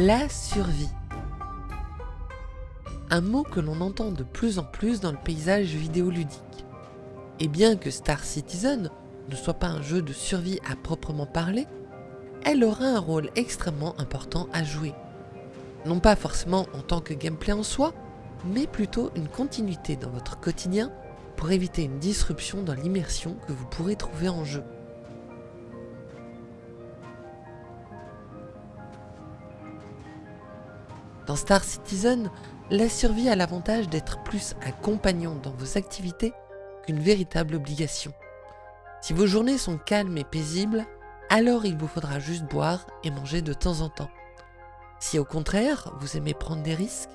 La survie. Un mot que l'on entend de plus en plus dans le paysage vidéoludique. Et bien que Star Citizen ne soit pas un jeu de survie à proprement parler, elle aura un rôle extrêmement important à jouer. Non pas forcément en tant que gameplay en soi, mais plutôt une continuité dans votre quotidien pour éviter une disruption dans l'immersion que vous pourrez trouver en jeu. Dans Star Citizen, la survie a l'avantage d'être plus un compagnon dans vos activités qu'une véritable obligation. Si vos journées sont calmes et paisibles, alors il vous faudra juste boire et manger de temps en temps. Si au contraire, vous aimez prendre des risques,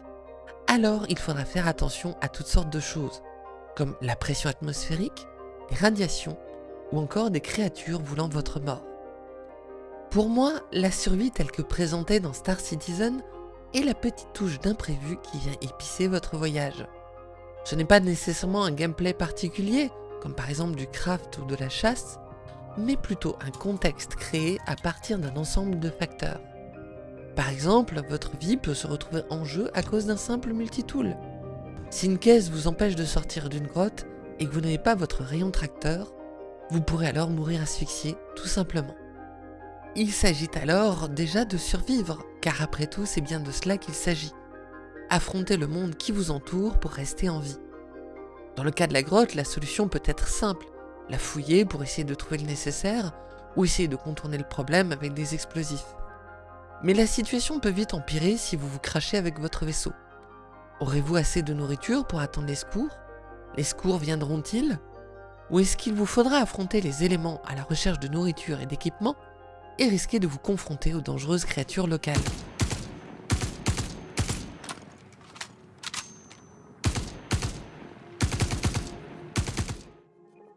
alors il faudra faire attention à toutes sortes de choses, comme la pression atmosphérique, les radiations ou encore des créatures voulant votre mort. Pour moi, la survie telle que présentée dans Star Citizen et la petite touche d'imprévu qui vient épicer votre voyage. Ce n'est pas nécessairement un gameplay particulier, comme par exemple du craft ou de la chasse, mais plutôt un contexte créé à partir d'un ensemble de facteurs. Par exemple, votre vie peut se retrouver en jeu à cause d'un simple multitool. Si une caisse vous empêche de sortir d'une grotte et que vous n'avez pas votre rayon tracteur, vous pourrez alors mourir asphyxié tout simplement. Il s'agit alors déjà de survivre, car après tout c'est bien de cela qu'il s'agit. Affronter le monde qui vous entoure pour rester en vie. Dans le cas de la grotte, la solution peut être simple, la fouiller pour essayer de trouver le nécessaire, ou essayer de contourner le problème avec des explosifs. Mais la situation peut vite empirer si vous vous crachez avec votre vaisseau. Aurez-vous assez de nourriture pour attendre les secours? Les secours viendront-ils? Ou est-ce qu'il vous faudra affronter les éléments à la recherche de nourriture et d'équipement? Et risquer de vous confronter aux dangereuses créatures locales.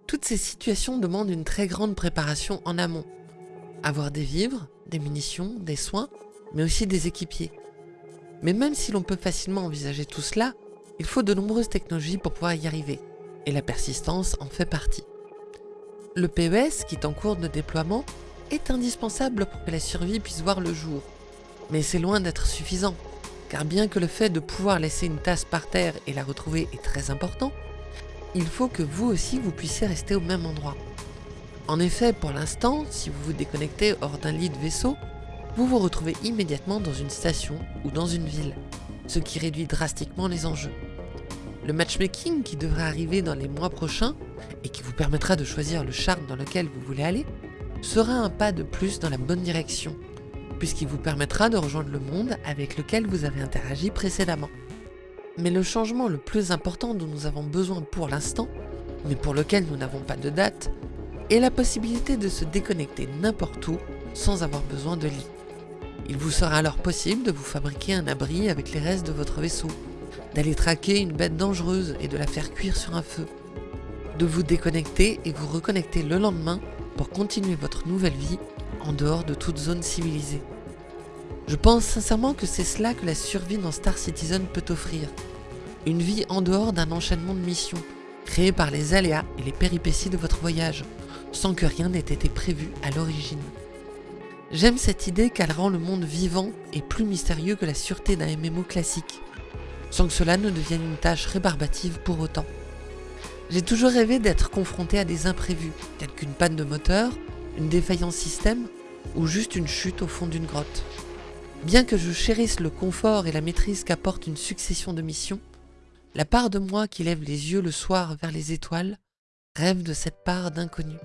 Toutes ces situations demandent une très grande préparation en amont. Avoir des vivres, des munitions, des soins, mais aussi des équipiers. Mais même si l'on peut facilement envisager tout cela, il faut de nombreuses technologies pour pouvoir y arriver, et la persistance en fait partie. Le PES, qui est en cours de déploiement, est indispensable pour que la survie puisse voir le jour. Mais c'est loin d'être suffisant, car bien que le fait de pouvoir laisser une tasse par terre et la retrouver est très important, il faut que vous aussi vous puissiez rester au même endroit. En effet, pour l'instant, si vous vous déconnectez hors d'un lit de vaisseau, vous vous retrouvez immédiatement dans une station ou dans une ville, ce qui réduit drastiquement les enjeux. Le matchmaking qui devrait arriver dans les mois prochains et qui vous permettra de choisir le charme dans lequel vous voulez aller sera un pas de plus dans la bonne direction, puisqu'il vous permettra de rejoindre le monde avec lequel vous avez interagi précédemment. Mais le changement le plus important dont nous avons besoin pour l'instant, mais pour lequel nous n'avons pas de date, est la possibilité de se déconnecter n'importe où sans avoir besoin de lit. Il vous sera alors possible de vous fabriquer un abri avec les restes de votre vaisseau, d'aller traquer une bête dangereuse et de la faire cuire sur un feu, de vous déconnecter et vous reconnecter le lendemain pour continuer votre nouvelle vie en dehors de toute zone civilisée. Je pense sincèrement que c'est cela que la survie dans Star Citizen peut offrir. Une vie en dehors d'un enchaînement de missions, créées par les aléas et les péripéties de votre voyage, sans que rien n'ait été prévu à l'origine. J'aime cette idée qu'elle rend le monde vivant et plus mystérieux que la sûreté d'un MMO classique, sans que cela ne devienne une tâche rébarbative pour autant. J'ai toujours rêvé d'être confronté à des imprévus, tels qu'une panne de moteur, une défaillance système ou juste une chute au fond d'une grotte. Bien que je chérisse le confort et la maîtrise qu'apporte une succession de missions, la part de moi qui lève les yeux le soir vers les étoiles rêve de cette part d'inconnu.